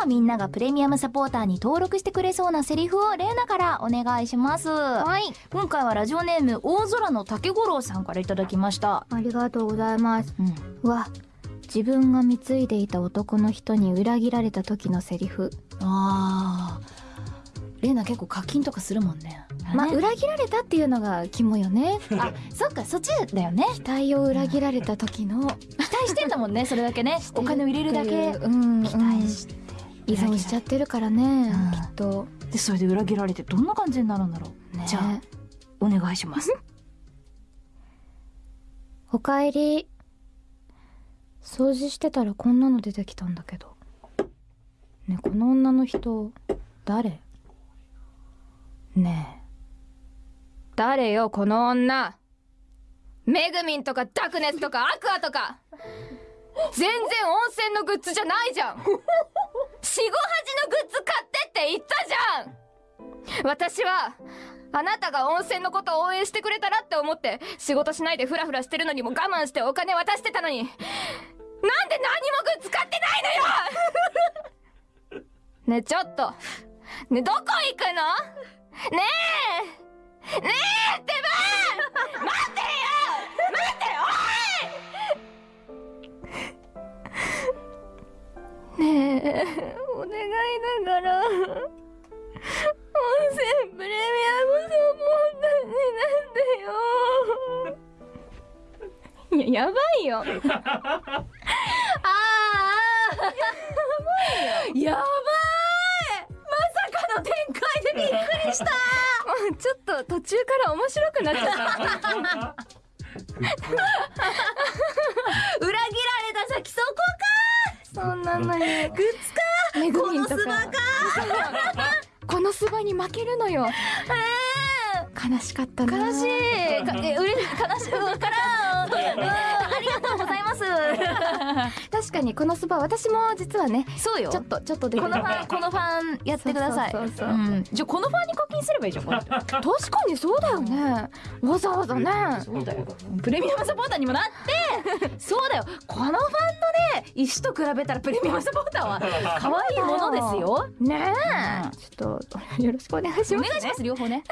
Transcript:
はみんながプレミアムサポーターに登録してくれそうなセリフをレーナからお願いします。はい。今回はラジオネーム大空の竹五郎さんからいただきました。ありがとうございます。うん。うわ自分が貢いでいた男の人に裏切られた時のセリフ。あー。レーナ結構課金とかするもんね。ねまあ裏切られたっていうのが肝よね。あそっかそっちだよね。期待を裏切られた時の。期待してんだもんねそれだけね。お金を入れるだけ。うん。期待して依存しちゃってるからね、うんきっと。でそれで裏切られてどんな感じになるんだろう、ね。じゃあお願いします。おかえり。掃除してたらこんなの出てきたんだけど。ねこの女の人誰？ねえ。誰よこの女。メグミンとかダクネスとかアクアとか。全然温泉のグッズじゃないじゃん 四五八のグッズ買ってって言ったじゃん。私はあなたが温泉のことを応援してくれたらって思って仕事しないでフラフラしてるのにも我慢してお金渡してたのに。なんで何もグッズ買ってないのよ！ねちょっと。ねどこ行くの？ねえ！ねえ！お願いだから。温泉プレミアムサポーターになんでよ。いややばいよ。ああやばい。まさかの展開でびっくりした。ちょっと途中から面白くなっちゃった んなのにグッズか。めぐみんとか。このスバに負けるのよ。悲しかったな。悲しい。かえうれ悲しい。からうん。ありがとうございます。確かにこのスバ私も実はねそうよ。ちょっとちょっとでこのファンこのファンやってください。じゃあこのファンに課金すればいいじゃんこれ。確かにそうだよね。わざわざね。そうだよ。プレミアムサポーターにもなって。そうだよ。このファン石と比べたらプレミアムサポーターは 可愛いものですよ。ねうん。えちょっとよろしくお願いしますお願いします両方ね